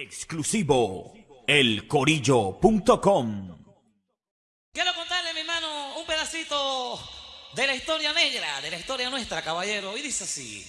Exclusivo, elcorillo.com. Quiero contarle, mi hermano, un pedacito de la historia negra, de la historia nuestra, caballero. Y dice así.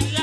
and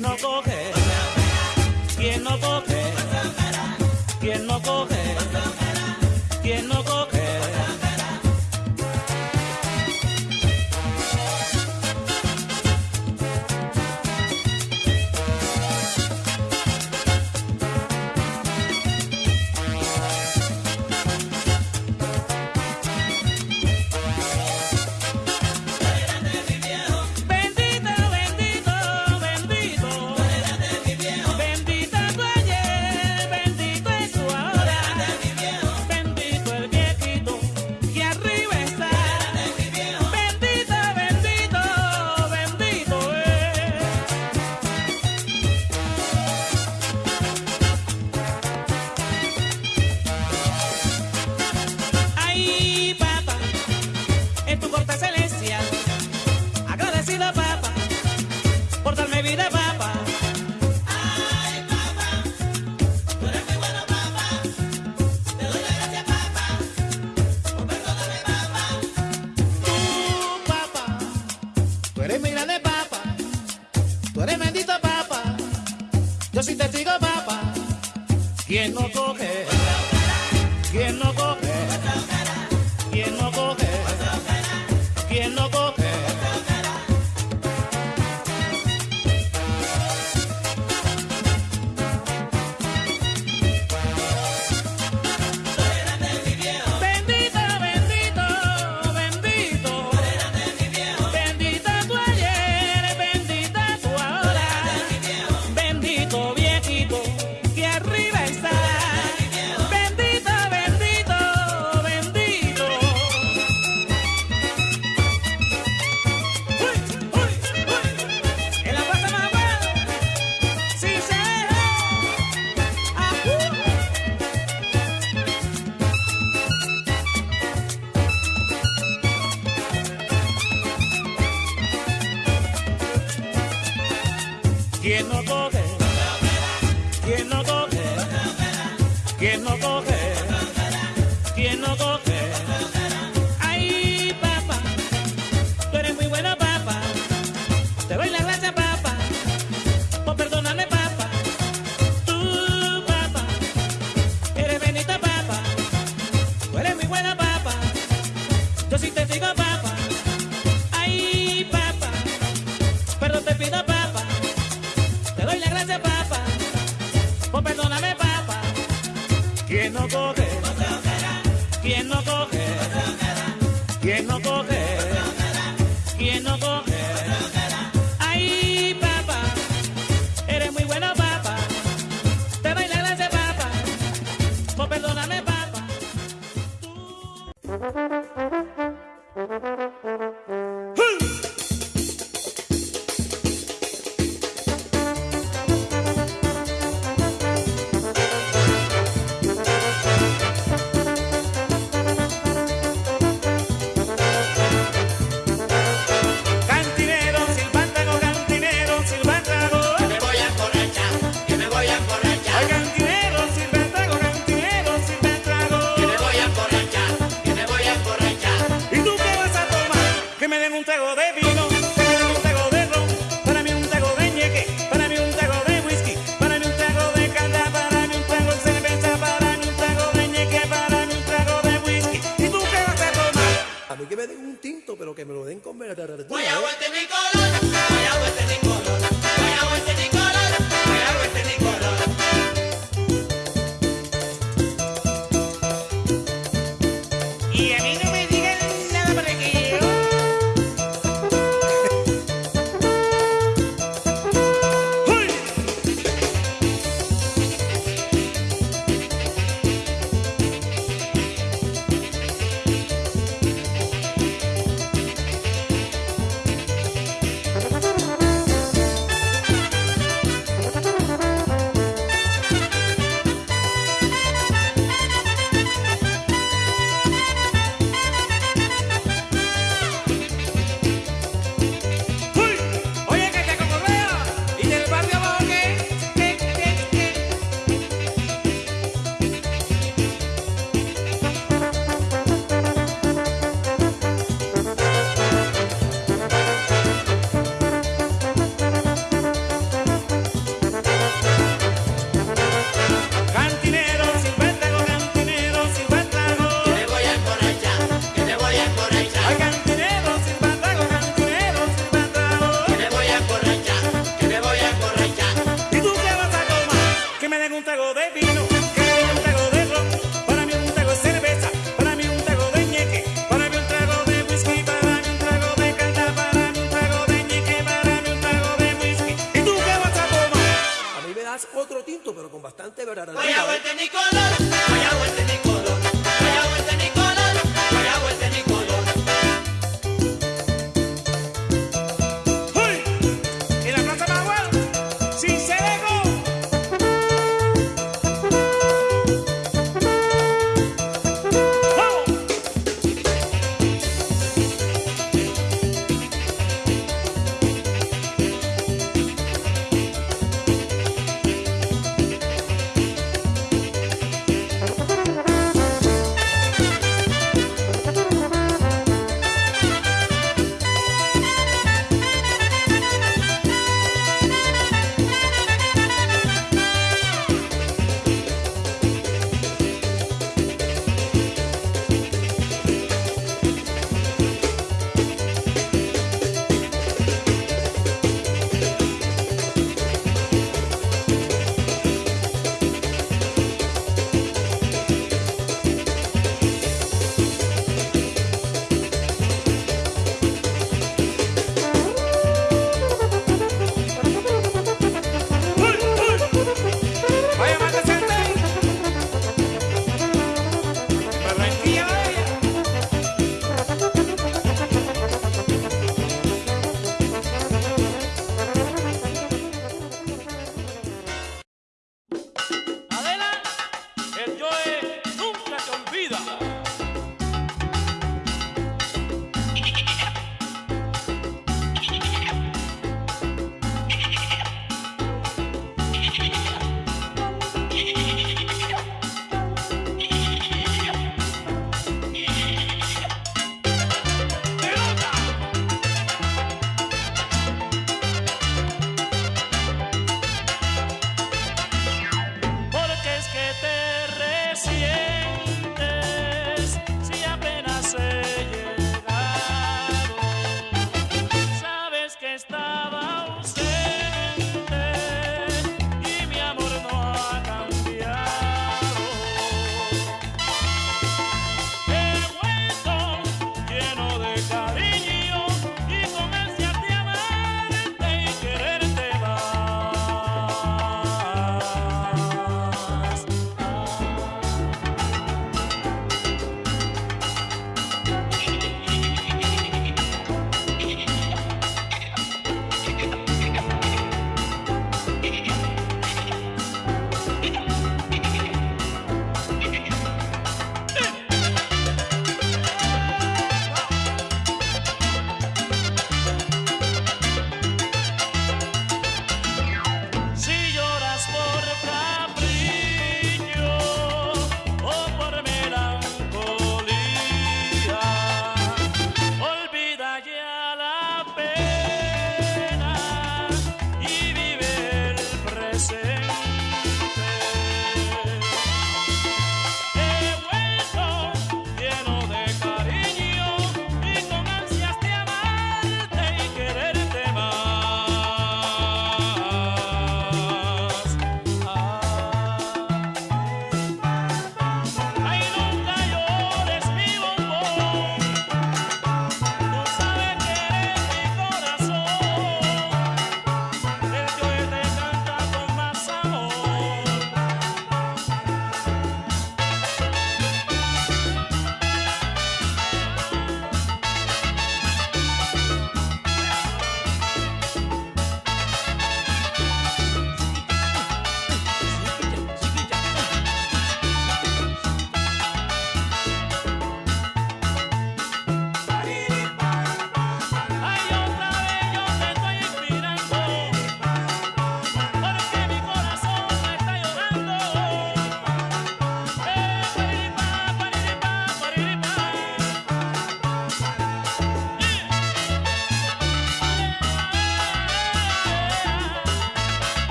no coge no coge? ¿Quién no coge? ¿Quién no coge? ¿Quién no coge?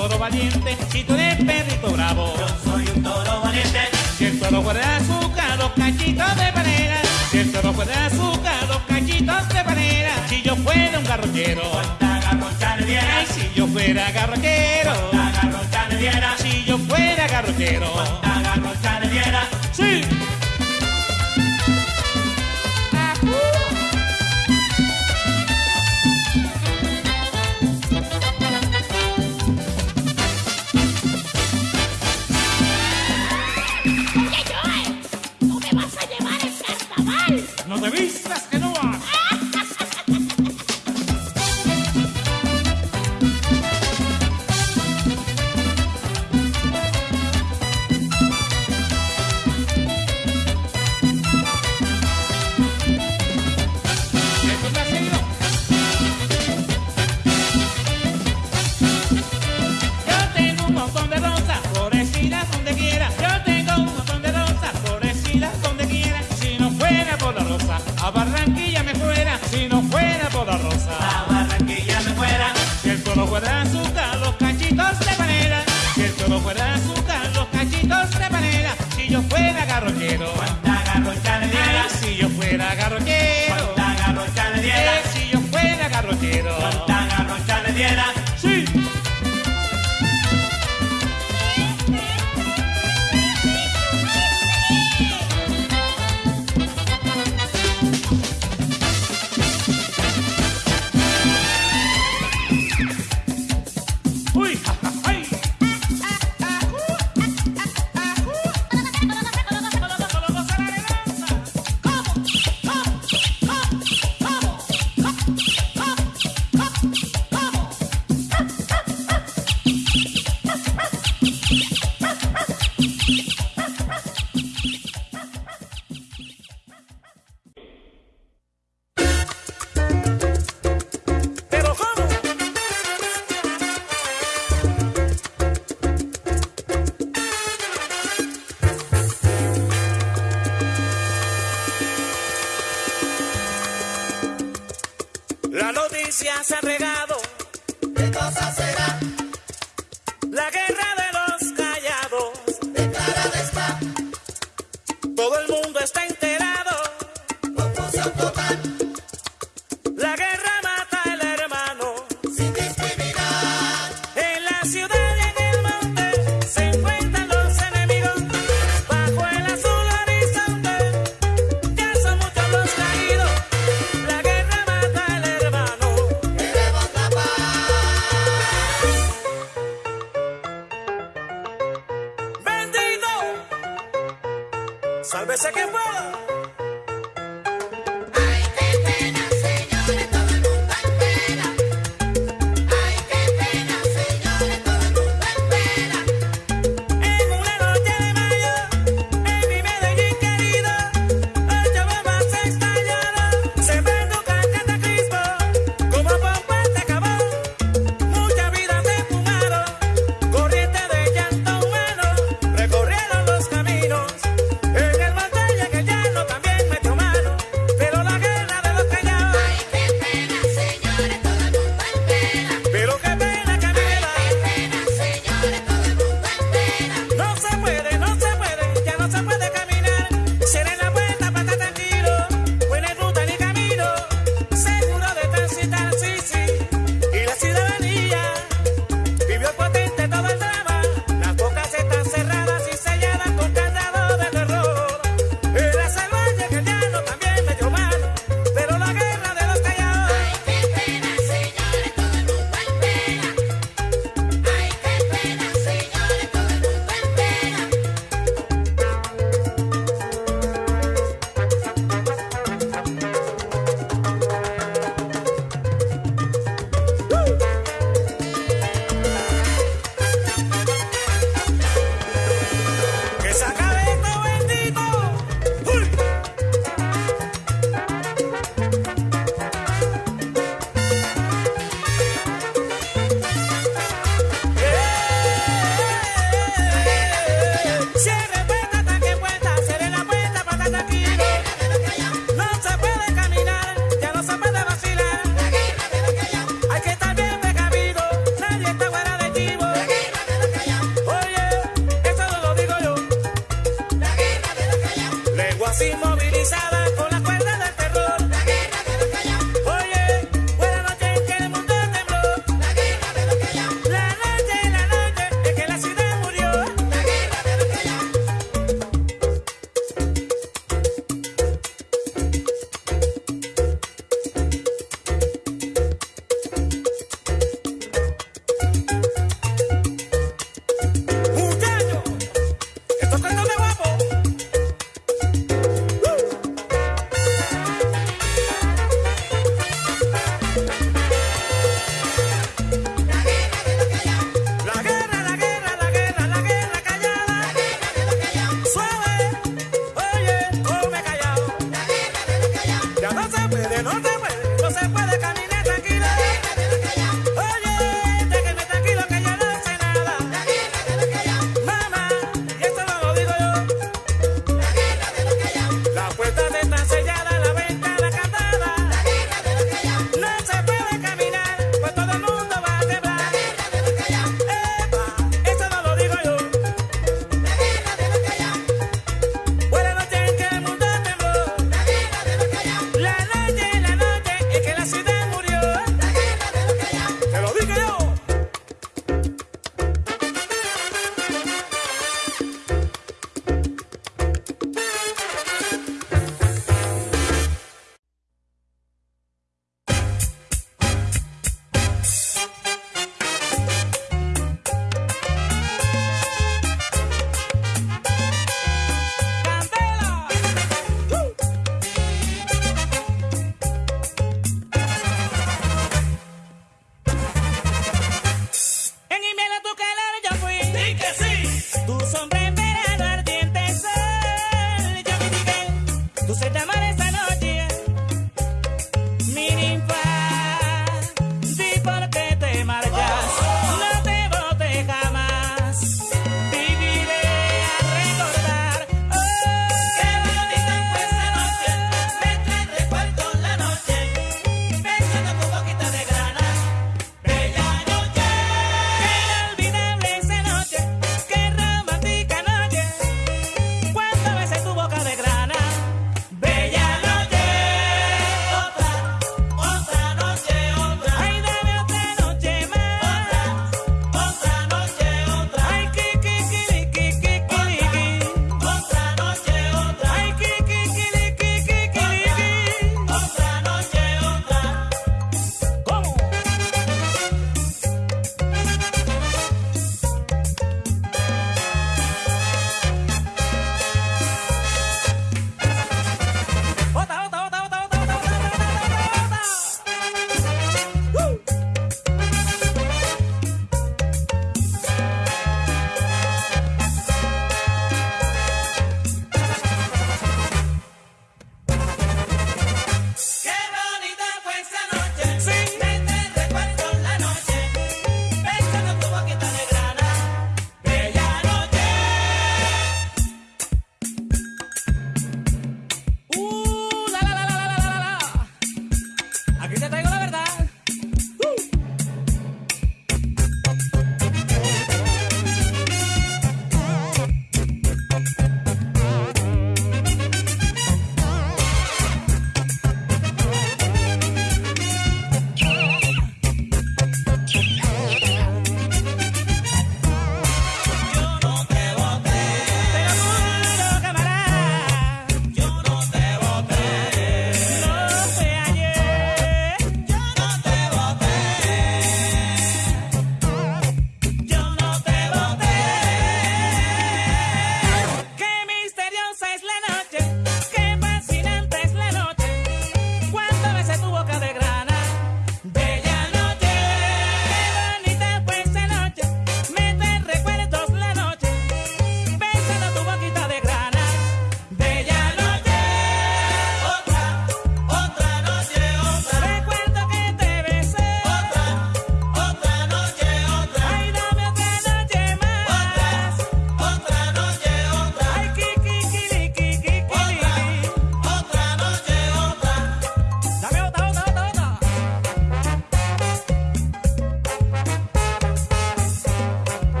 toro valiente, si tú eres perrito bravo. Yo soy un toro valiente. Si el toro fuera azúcar, los cachitos de panera. Si el toro fuera azúcar, los cachitos de panera. Si yo fuera un garrochero. Ay, si yo fuera garrochero. Si yo fuera garrochero. Si yo fuera garrochero. Sí.